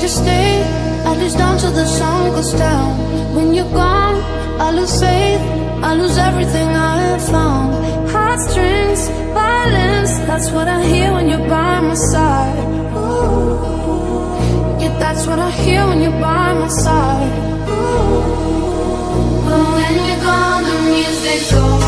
Won't you stay at least until the sun goes down? When you're gone, I lose faith, I lose everything I have found. Heartstrings, violence, that's what I hear when you're by my side. Ooh. Yeah, that's what I hear when you're by my side. Ooh. But when you're gone, the music goes